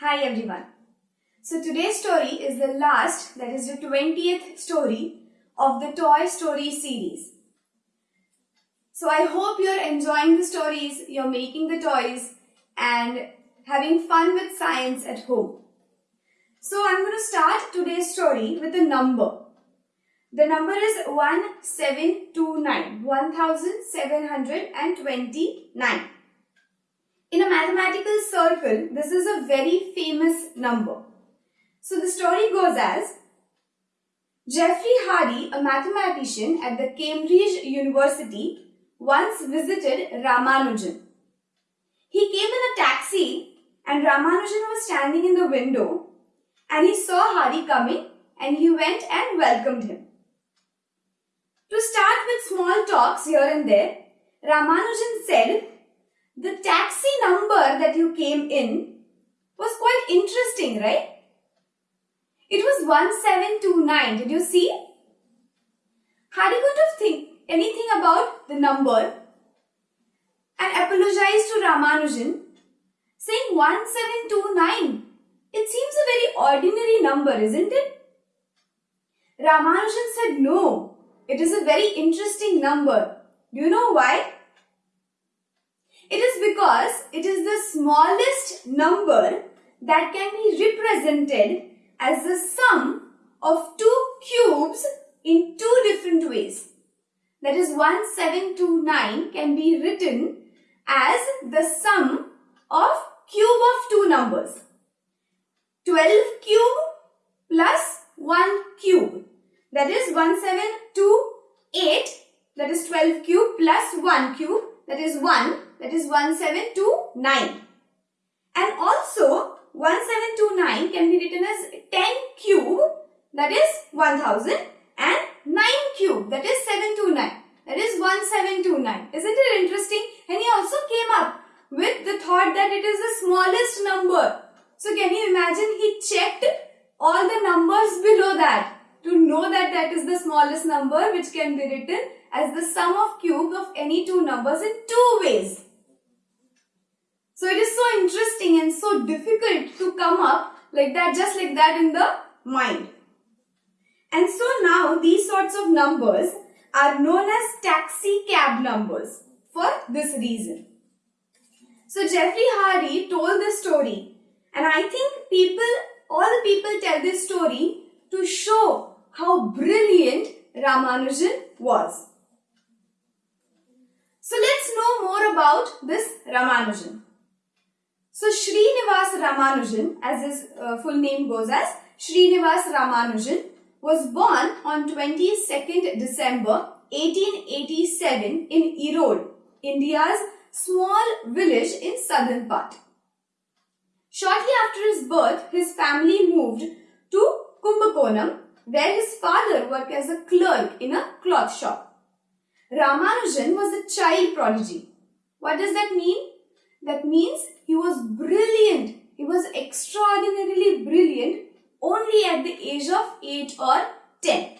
Hi everyone. So today's story is the last, that is the 20th story of the Toy Story series. So I hope you're enjoying the stories, you're making the toys and having fun with science at home. So I'm going to start today's story with a number. The number is 1729, 1729. In a mathematical circle, this is a very famous number. So the story goes as Geoffrey Hardy, a mathematician at the Cambridge University, once visited Ramanujan. He came in a taxi and Ramanujan was standing in the window and he saw Hardy coming and he went and welcomed him. To start with small talks here and there, Ramanujan said, that you came in was quite interesting, right? It was 1729, did you see? Hardy couldn't think anything about the number and apologized to Ramanujan saying 1729. It seems a very ordinary number, isn't it? Ramanujan said no. It is a very interesting number. Do you know why? It is because it is the smallest number that can be represented as the sum of two cubes in two different ways. That is 1729 can be written as the sum of cube of two numbers. 12 cube plus 1 cube. That is 1728. That is 12 cube plus 1 cube. That is 1. That is 1729. And also 1729 can be written as 10 cube. That is 1000. And 9 cube. That is 729. That is 1729. Isn't it interesting? And he also came up with the thought that it is the smallest number. So can you imagine he checked all the numbers below that to know that that is the smallest number which can be written as the sum of cubes of any two numbers in two ways. So it is so interesting and so difficult to come up like that, just like that in the mind. And so now these sorts of numbers are known as taxi cab numbers for this reason. So Jeffrey Hardy told this story and I think people, all the people tell this story to show how brilliant Ramanujan was. So let's know more about this Ramanujan. So Srinivas Ramanujan, as his uh, full name goes as Srinivas Ramanujan, was born on 22nd December 1887 in Erode, India's small village in southern part. Shortly after his birth, his family moved to Kumbakonam, where his father worked as a clerk in a cloth shop. Ramanujan was a child prodigy. What does that mean? That means he was brilliant. He was extraordinarily brilliant only at the age of 8 or 10.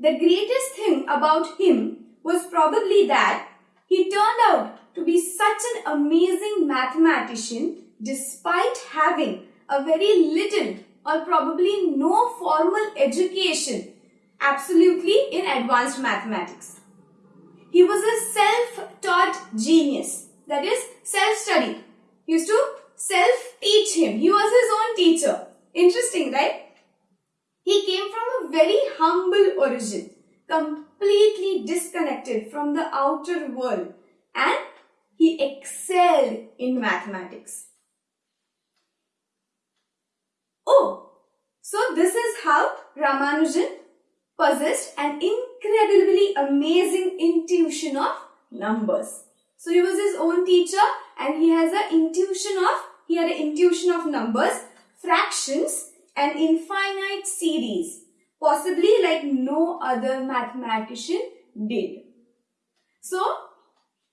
The greatest thing about him was probably that he turned out to be such an amazing mathematician despite having a very little or probably no formal education absolutely in advanced mathematics. He was a self-taught genius that is self-study. Used to self-teach him. He was his own teacher. Interesting, right? He came from a very humble origin, completely disconnected from the outer world and he excelled in mathematics. Oh, so this is how Ramanujan possessed an incredibly amazing intuition of numbers. So he was his own teacher and he has an intuition of, he had an intuition of numbers, fractions and infinite series, possibly like no other mathematician did. So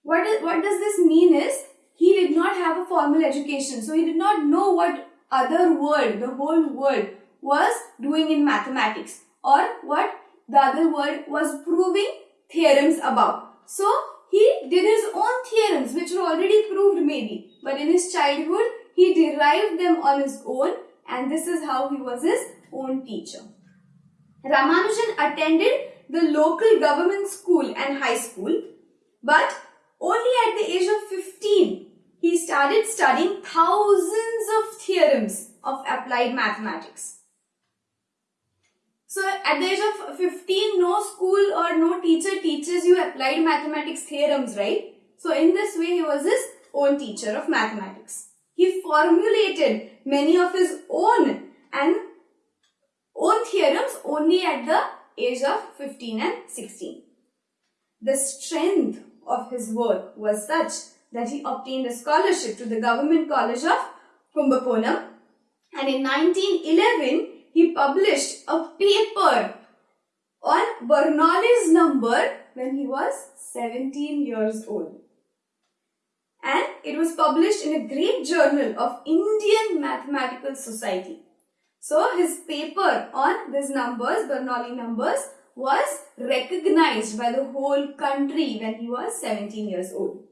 what, is, what does this mean is, he did not have a formal education. So he did not know what other world, the whole world was doing in mathematics or what the other world was proving theorems about. So he did his own theorems which were already proved maybe. But in his childhood, he derived them on his own and this is how he was his own teacher. Ramanujan attended the local government school and high school but only at the age of 15 he started studying thousands of theorems of applied mathematics. So at the age of 15, no school or no teacher teaches you applied mathematics theorems, right? So in this way, he was his own teacher of mathematics. He formulated many of his own and own theorems only at the age of 15 and 16. The strength of his work was such that he obtained a scholarship to the Government College of Kumbakonam and in 1911 he published a paper on Bernoulli's number when he was 17 years old. And it was published in a great journal of Indian Mathematical Society. So his paper on these numbers, Bernoulli numbers, was recognized by the whole country when he was 17 years old.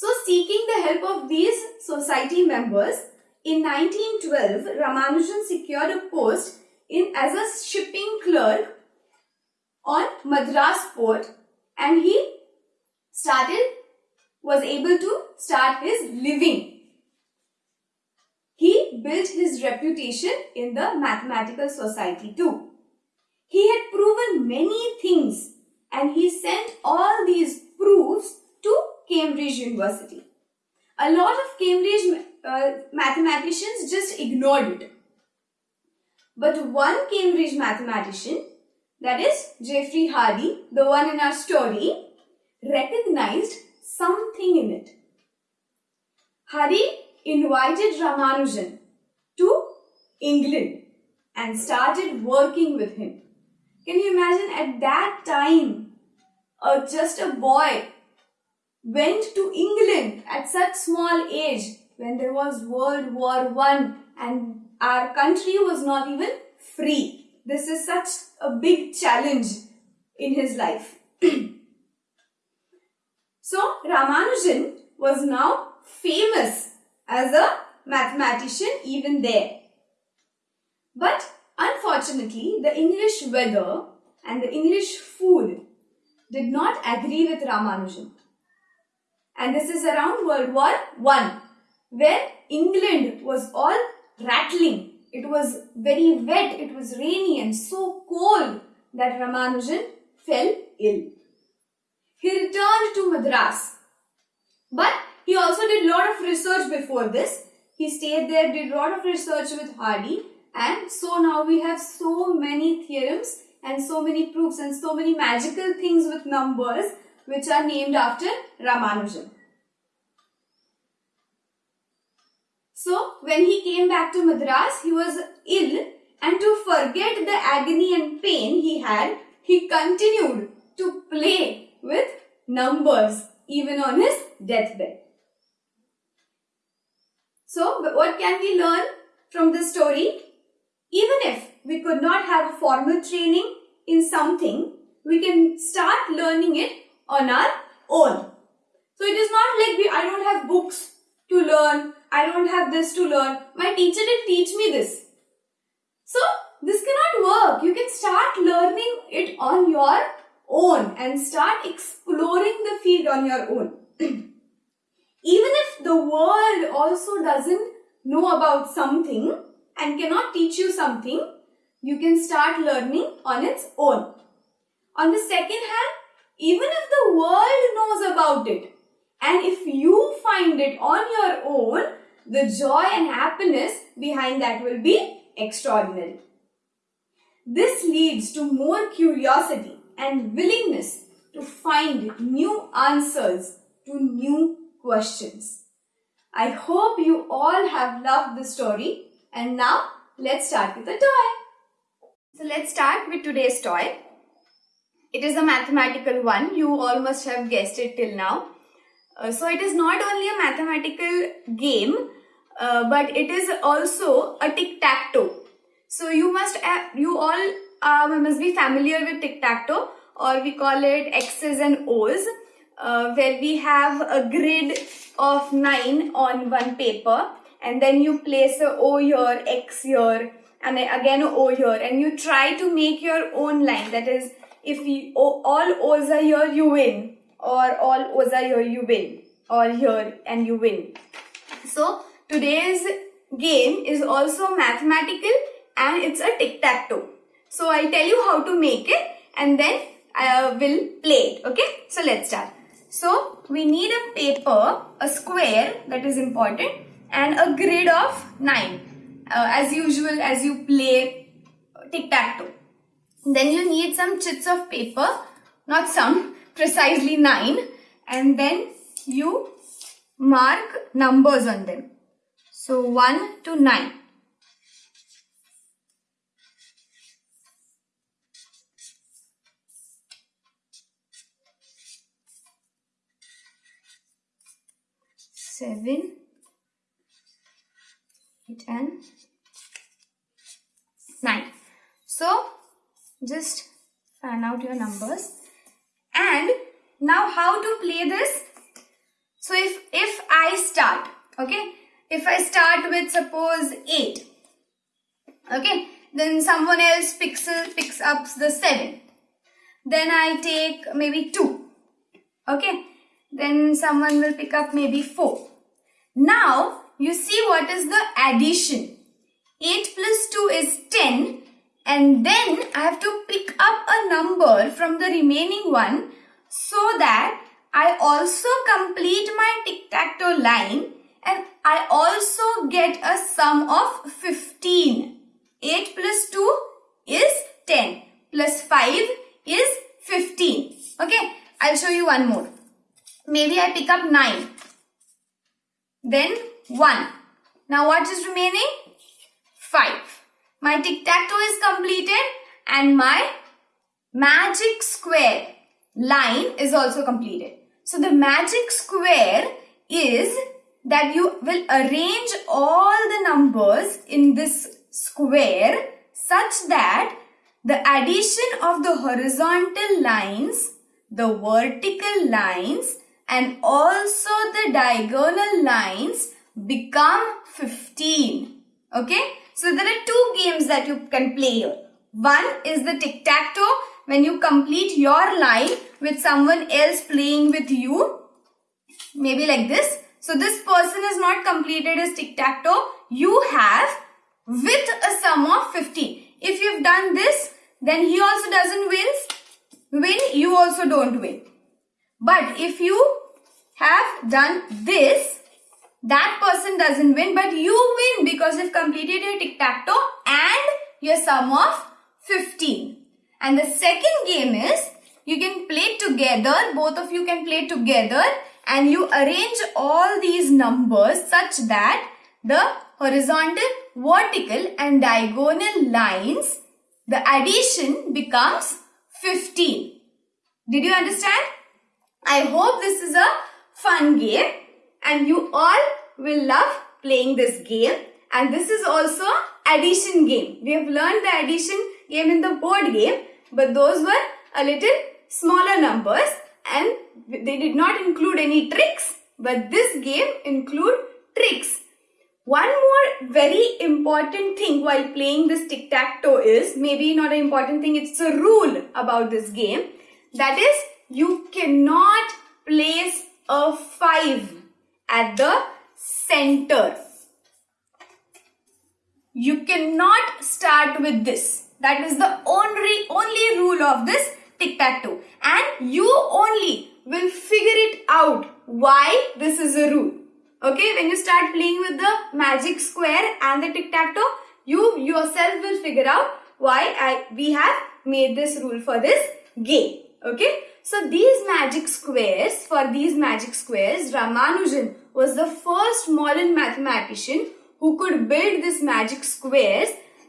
So seeking the help of these society members, in 1912, Ramanujan secured a post in as a shipping clerk on Madras port and he started was able to start his living. He built his reputation in the mathematical society too. He had proven many things and he sent all these proofs Cambridge University. A lot of Cambridge uh, mathematicians just ignored it. But one Cambridge mathematician, that is Geoffrey Hardy, the one in our story, recognized something in it. Hardy invited Ramanujan to England and started working with him. Can you imagine at that time, uh, just a boy went to England at such small age when there was World War One and our country was not even free. This is such a big challenge in his life. so Ramanujan was now famous as a mathematician even there. But unfortunately, the English weather and the English food did not agree with Ramanujan. And this is around World War One where England was all rattling. It was very wet, it was rainy and so cold that Ramanujan fell ill. He returned to Madras. But he also did a lot of research before this. He stayed there, did a lot of research with Hardy and so now we have so many theorems and so many proofs and so many magical things with numbers which are named after Ramanujan. So when he came back to Madras, he was ill and to forget the agony and pain he had, he continued to play with numbers even on his deathbed. So what can we learn from this story? Even if we could not have a formal training in something, we can start learning it on our own. So it is not like we, I don't have books to learn I don't have this to learn. My teacher didn't teach me this. So, this cannot work. You can start learning it on your own and start exploring the field on your own. Even if the world also doesn't know about something and cannot teach you something, you can start learning on its own. On the second hand, even if the world knows about it and if you find it on your own, the joy and happiness behind that will be extraordinary. This leads to more curiosity and willingness to find new answers to new questions. I hope you all have loved the story and now let's start with a toy. So let's start with today's toy. It is a mathematical one. You all must have guessed it till now. Uh, so it is not only a mathematical game, uh, but it is also a tic-tac-toe. So you must, you all must be familiar with tic-tac-toe or we call it X's and O's. uh, where we have a grid of 9 on one paper and then you place a O here, X here and again a O here and you try to make your own line that is if you, all O's are here you win or all O's are here you win or here and you win. So today's game is also mathematical and it's a tic-tac-toe. So I'll tell you how to make it and then I uh, will play it. Okay. So let's start. So we need a paper, a square that is important and a grid of 9 uh, as usual as you play tic-tac-toe. Then you need some chits of paper, not some, precisely 9 and then you mark numbers on them. So 1 to 9. Seven, eight and nine. So just fan out your numbers. And now how to play this? So if if i start okay? If i start with suppose 8 okay? Then someone else picks picks up the 7 then i take maybe 2 okay? Then someone will pick up maybe 4 now you see what is the addition? 8 plus 2 is 10 and then I have to pick up a number from the remaining one so that I also complete my tic-tac-toe line and I also get a sum of 15. 8 plus 2 is 10 plus 5 is 15. Okay, I'll show you one more. Maybe I pick up 9. Then 1. Now what is remaining? 5. My tic-tac-toe is completed and my magic square line is also completed. So the magic square is that you will arrange all the numbers in this square such that the addition of the horizontal lines, the vertical lines and also the diagonal lines become 15. Okay. So there are two games that you can play here. One is the tic-tac-toe when you complete your line with someone else playing with you. Maybe like this. So this person has not completed his tic-tac-toe. You have with a sum of 50. If you've done this, then he also doesn't win. Win, you also don't win. But if you have done this, that person doesn't win but you win because you've completed your tic-tac-toe and your sum of 15. And the second game is you can play together, both of you can play together and you arrange all these numbers such that the horizontal, vertical and diagonal lines, the addition becomes 15. Did you understand? I hope this is a fun game and you all will love playing this game and this is also addition game. We have learned the addition game in the board game but those were a little smaller numbers and they did not include any tricks but this game include tricks. One more very important thing while playing this tic-tac-toe is, maybe not an important thing, it's a rule about this game. That is, you cannot place a 5 at the center. You cannot start with this. That is the only, only rule of this tic-tac-toe. And you only will figure it out why this is a rule. Okay, when you start playing with the magic square and the tic-tac-toe, you yourself will figure out why I, we have made this rule for this game. Okay, so these magic squares, for these magic squares, Ramanujan was the first modern mathematician who could build this magic squares.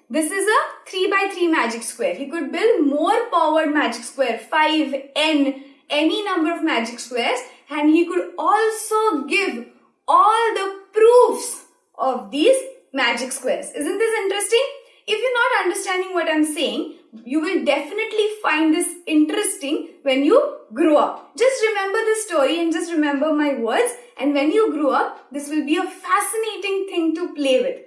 This is a 3 by 3 magic square. He could build more powered magic square, 5, n, any number of magic squares and he could also give all the proofs of these magic squares. Isn't this interesting? If you're not understanding what I'm saying, you will definitely find this interesting when you grow up. Just remember the story and just remember my words. And when you grow up, this will be a fascinating thing to play with.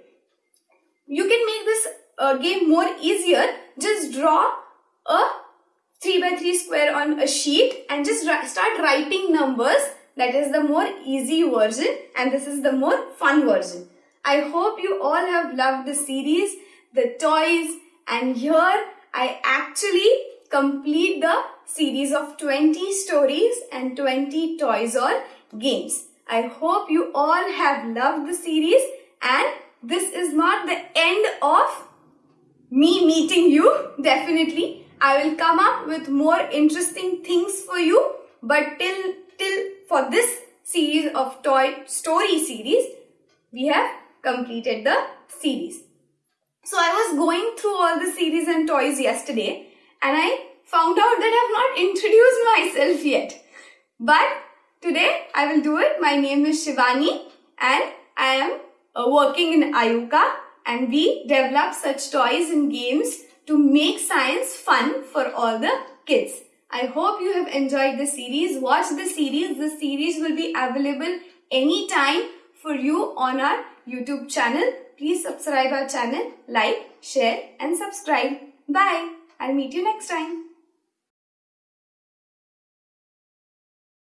You can make this uh, game more easier. Just draw a 3 by 3 square on a sheet and just start writing numbers. That is the more easy version and this is the more fun version. I hope you all have loved the series, the toys and here I actually complete the series of 20 stories and 20 toys or games. I hope you all have loved the series and this is not the end of me meeting you. Definitely, I will come up with more interesting things for you. But till, till for this series of toy story series, we have completed the series. So I was going through all the series and toys yesterday and I found out that I have not introduced myself yet. But today I will do it. My name is Shivani and I am uh, working in Ayuka and we develop such toys and games to make science fun for all the kids. I hope you have enjoyed the series. Watch the series. The series will be available anytime for you on our YouTube channel. Please subscribe our channel, like, share and subscribe. Bye. I'll meet you next time.